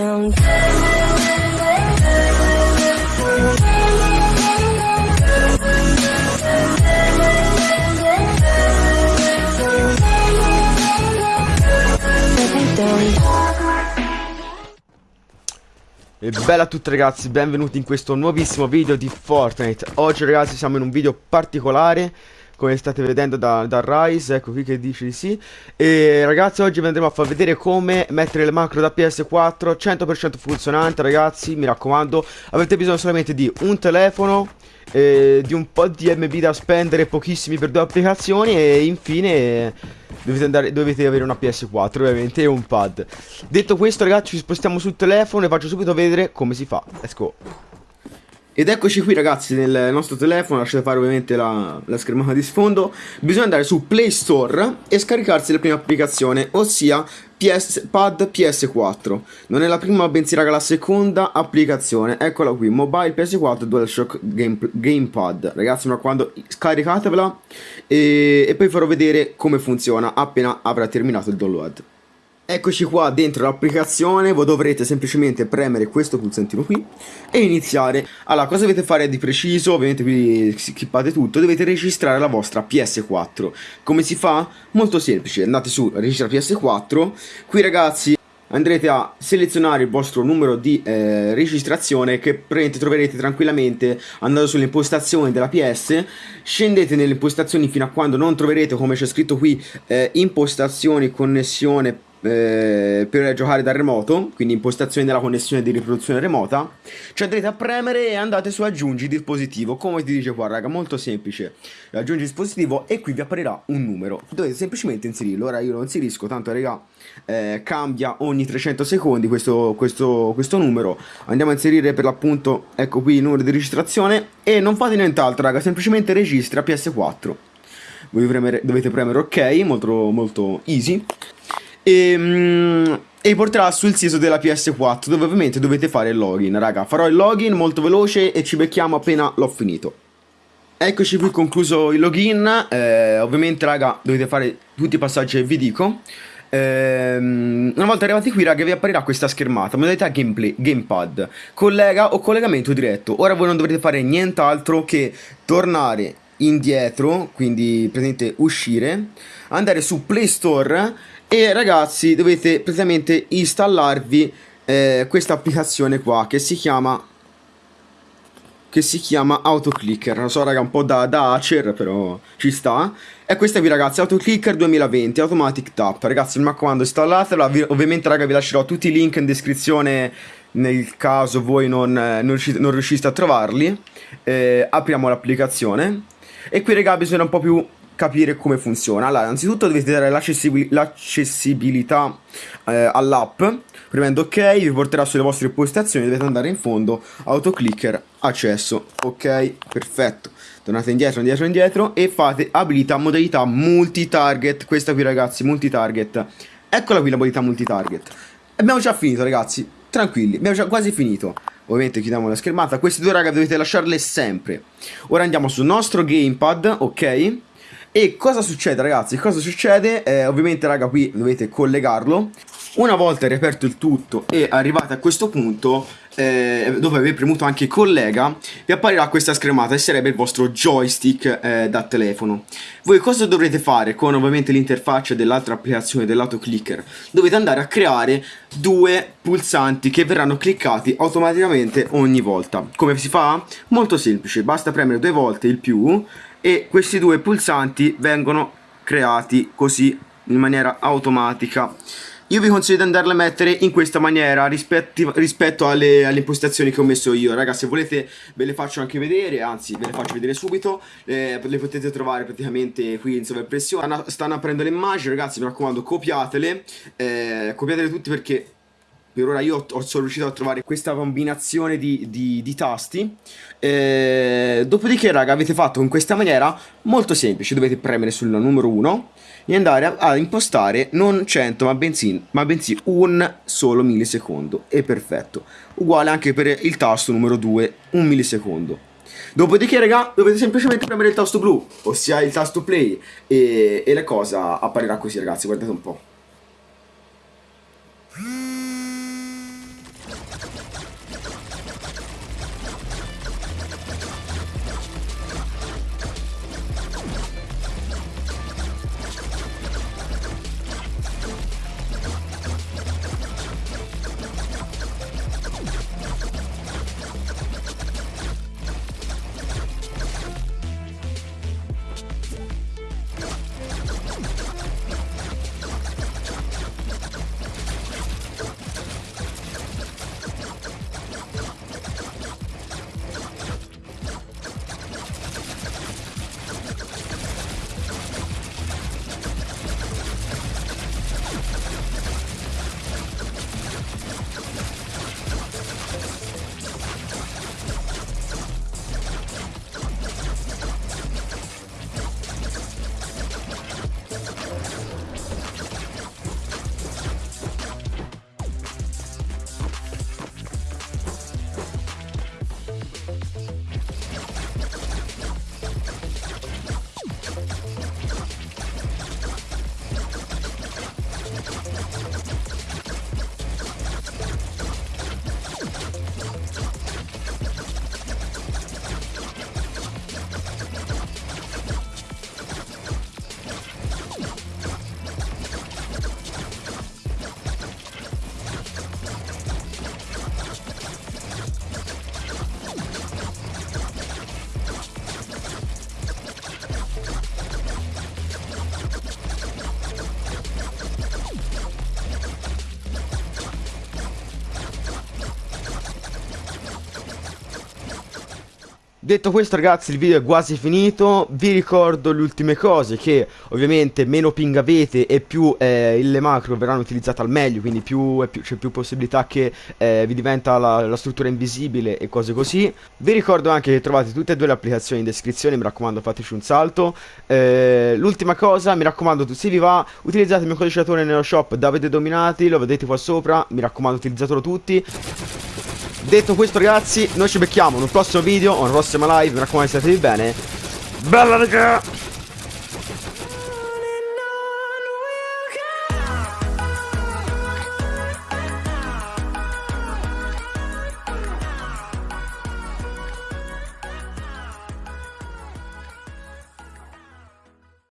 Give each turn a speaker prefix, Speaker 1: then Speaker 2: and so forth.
Speaker 1: down.
Speaker 2: E bella a tutti ragazzi, benvenuti in questo nuovissimo video di Fortnite Oggi ragazzi siamo in un video particolare Come state vedendo da, da Rise, ecco qui che dice di sì. E ragazzi oggi vi andremo a far vedere come mettere le macro da PS4 100% funzionante ragazzi, mi raccomando. Avete bisogno solamente di un telefono eh, Di un po' di MB da spendere, pochissimi per due applicazioni E infine dovete, andare, dovete avere una PS4 ovviamente e un pad. Detto questo ragazzi ci spostiamo sul telefono e faccio subito vedere come si fa. Let's go ed eccoci qui ragazzi nel nostro telefono, lasciate fare ovviamente la, la, schermata di sfondo. Bisogna andare su Play Store e scaricarsi la prima applicazione, ossia PS, Pad PS4 Non è la prima bensì raga la seconda applicazione. Eccola qui, Mobile PS4 DualShock Game, Gamepad. Ragazzi mi raccomando scaricatevela e, e poi farò vedere come funziona appena avrà terminato il download Eccoci qua dentro l'applicazione, voi dovrete semplicemente premere questo pulsantino qui e iniziare. Allora, cosa dovete fare di preciso? Ovviamente qui skippate tutto, dovete registrare la vostra PS4. Come si fa? Molto semplice, andate su registra PS4, qui ragazzi andrete a selezionare il vostro numero di eh, registrazione che troverete tranquillamente andando sulle impostazioni della PS scendete nelle impostazioni fino a quando non troverete come c'è scritto qui eh, impostazioni connessione eh, per giocare da remoto, quindi impostazioni della connessione di riproduzione remota, ci andrete a premere e andate su aggiungi dispositivo, come ti dice qua raga, molto semplice, aggiungi dispositivo e qui vi apparirà un numero, dovete semplicemente inserirlo, ora io lo inserisco, tanto raga eh, cambia ogni 300 secondi questo, questo, questo numero, andiamo a inserire per l'appunto, ecco qui il numero di registrazione. E non fate nient'altro raga, semplicemente registra PS4. Voi premere, dovete premere ok, molto, molto easy e, mm, e porterà sul sito della PS4 dove ovviamente dovete fare il login. Raga farò il login molto veloce e ci becchiamo appena l'ho finito. Eccoci qui concluso il login. Eh, ovviamente raga dovete fare tutti i passaggi che vi dico. Eh, una volta arrivati qui raga vi apparirà questa schermata modalità gameplay gamepad. Collega o collegamento diretto. Ora voi non dovrete fare nient'altro che tornare indietro quindi praticamente uscire andare su play store e ragazzi dovete praticamente installarvi eh, questa applicazione qua che si chiama che si chiama AutoClicker. Lo so raga un po' da, da hacker però ci sta. E questa qui ragazzi AutoClicker 2020 Automatic Tap. Ragazzi mi raccomando installatela. Ovviamente raga vi lascerò tutti i link in descrizione nel caso voi non, non, riuscite, non riusciste a trovarli. Eh, apriamo l'applicazione. E qui raga bisogna un po' più capire come funziona. Allora, innanzitutto dovete dare l'accessibilità eh, all'app. Premendo ok, vi porterà sulle vostre impostazioni, dovete andare in fondo, autoclicker, accesso. Ok, perfetto. Tornate indietro, indietro, indietro e fate abilita modalità multi-target. Questa qui ragazzi, multi-target. Eccola qui la modalità multi-target. Abbiamo già finito ragazzi, tranquilli, abbiamo già quasi finito. Ovviamente chiudiamo la schermata. Queste due raga dovete lasciarle sempre. Ora andiamo sul nostro gamepad, ok? E cosa succede ragazzi? Cosa succede? Eh, ovviamente raga qui dovete collegarlo Una volta riaperto il tutto e arrivate a questo punto eh, Dove avete premuto anche collega Vi apparirà questa schermata e sarebbe il vostro joystick eh, da telefono Voi cosa dovrete fare con ovviamente l'interfaccia dell'altra applicazione dell'autoclicker? Dovete andare a creare due pulsanti che verranno cliccati automaticamente ogni volta Come si fa? Molto semplice, basta premere due volte il più e questi due pulsanti vengono creati così in maniera automatica io vi consiglio di andarle a mettere in questa maniera rispetto, alle, alle, impostazioni che ho messo io. Ragazzi se volete ve le faccio anche vedere Anzi ve le faccio vedere subito. Eh, Le potete trovare praticamente qui in sovraimpressione. Stanno aprendo le immagini ragazzi mi raccomando copiatele. Eh, Copiatele tutte perché per ora io ho, sono riuscito a trovare questa combinazione di, di, di tasti. Eh, dopodiché raga avete fatto in questa maniera molto semplice. Dovete premere sul numero 1 e andare a, a impostare non 100 ma bensì, ma bensì un solo millisecondo. E perfetto. Uguale anche per il tasto numero 2 un millisecondo. Dopodiché raga dovete semplicemente premere il tasto blu Ossia il tasto play E, e la cosa apparirà così ragazzi. Guardate un po' Detto questo ragazzi il video è quasi finito, vi ricordo le ultime cose che ovviamente meno ping avete e più eh, le macro verranno utilizzate al meglio, quindi più, più, c'è più possibilità che eh, vi diventa la, la, struttura invisibile e cose così. Vi ricordo anche che trovate tutte e due le applicazioni in descrizione, mi raccomando fateci un salto. Eh, l'ultima cosa, mi raccomando se vi va utilizzate il mio codice nello shop Davide Dominati, lo vedete qua sopra, mi raccomando utilizzatelo tutti. Detto questo ragazzi, noi ci becchiamo in un prossimo video, o una prossima live, mi raccomando statevi bene. Bella raga!